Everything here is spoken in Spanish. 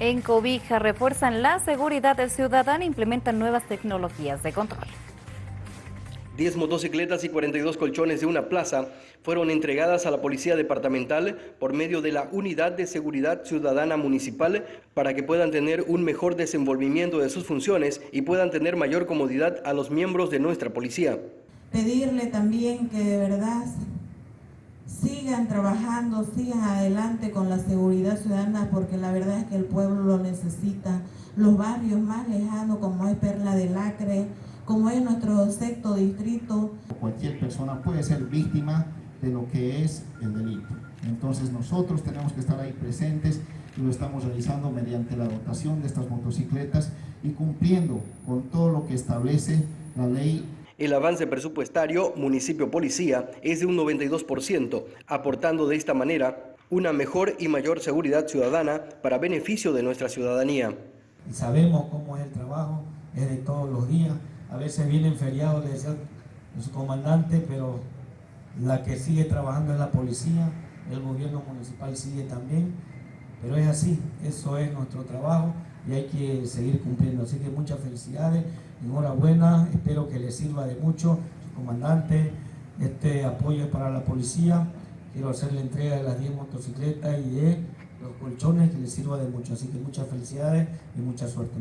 En Cobija refuerzan la seguridad del ciudadano e implementan nuevas tecnologías de control. 10 motocicletas y 42 colchones de una plaza fueron entregadas a la Policía Departamental por medio de la Unidad de Seguridad Ciudadana Municipal para que puedan tener un mejor desenvolvimiento de sus funciones y puedan tener mayor comodidad a los miembros de nuestra policía. Pedirle también que de verdad sigan trabajando, sigan adelante con la seguridad ciudadana porque la verdad es que el pueblo lo necesita. Los barrios más lejanos como es Perla del Acre, como es nuestro sexto distrito. Cualquier persona puede ser víctima de lo que es el delito. Entonces nosotros tenemos que estar ahí presentes y lo estamos realizando mediante la dotación de estas motocicletas y cumpliendo con todo lo que establece la ley el avance presupuestario municipio-policía es de un 92%, aportando de esta manera una mejor y mayor seguridad ciudadana para beneficio de nuestra ciudadanía. Sabemos cómo es el trabajo, es de todos los días. A veces vienen feriados, le decía su comandante, pero la que sigue trabajando es la policía, el gobierno municipal sigue también. Pero es así, eso es nuestro trabajo y hay que seguir cumpliendo. Así que muchas felicidades, enhorabuena, espero que les sirva de mucho, comandante, este apoyo es para la policía. Quiero hacer la entrega de las 10 motocicletas y de los colchones que les sirva de mucho. Así que muchas felicidades y mucha suerte.